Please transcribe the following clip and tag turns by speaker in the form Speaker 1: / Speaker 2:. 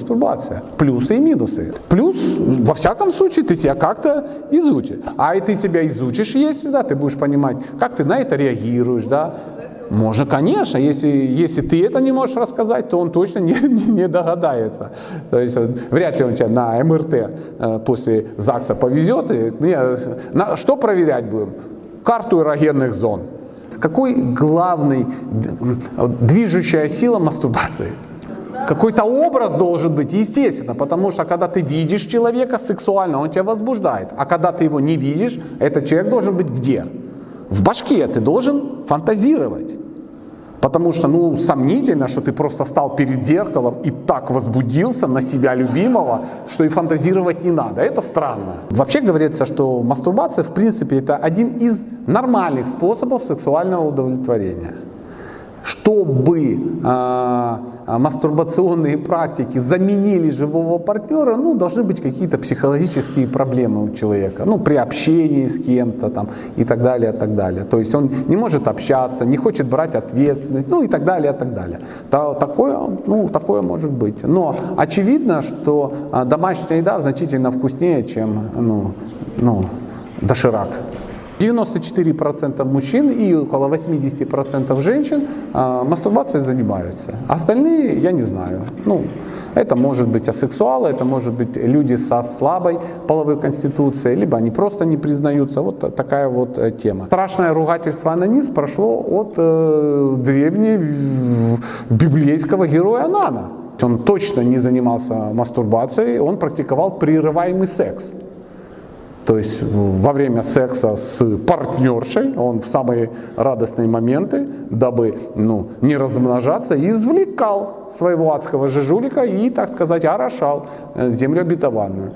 Speaker 1: мастурбация. Плюсы и минусы. Плюс, во всяком случае, ты себя как-то изучишь. А и ты себя изучишь, если, да, ты будешь понимать, как ты на это реагируешь, да. Можно, конечно, если, если ты это не можешь рассказать, то он точно не, не, не догадается. То есть вряд ли он тебя на МРТ э, после ЗАГСа повезет. И, мне, на, что проверять будем? Карту эрогенных зон. Какой главный движущая сила мастурбации? Какой-то образ должен быть, естественно, потому что когда ты видишь человека сексуально, он тебя возбуждает. А когда ты его не видишь, этот человек должен быть где? В башке ты должен фантазировать. Потому что, ну, сомнительно, что ты просто стал перед зеркалом и так возбудился на себя любимого, что и фантазировать не надо. Это странно. Вообще говорится, что мастурбация, в принципе, это один из нормальных способов сексуального удовлетворения. Чтобы э, мастурбационные практики заменили живого партнера, ну, должны быть какие-то психологические проблемы у человека, ну, при общении с кем-то там и так далее, и так далее. То есть он не может общаться, не хочет брать ответственность, ну, и так далее, и так далее. То, такое, ну, такое может быть. Но очевидно, что а, домашняя еда значительно вкуснее, чем, ну, ну, доширак. 94% мужчин и около 80% женщин э, мастурбацией занимаются. Остальные, я не знаю. Ну, это может быть асексуалы, это может быть люди со слабой половой конституцией, либо они просто не признаются. Вот такая вот э, тема. Страшное ругательство анонизм прошло от э, древнего библейского героя Анана. Он точно не занимался мастурбацией, он практиковал прерываемый секс. То есть во время секса с партнершей, он в самые радостные моменты, дабы ну, не размножаться, извлекал своего адского же жулика и, так сказать, орошал землю обетованную.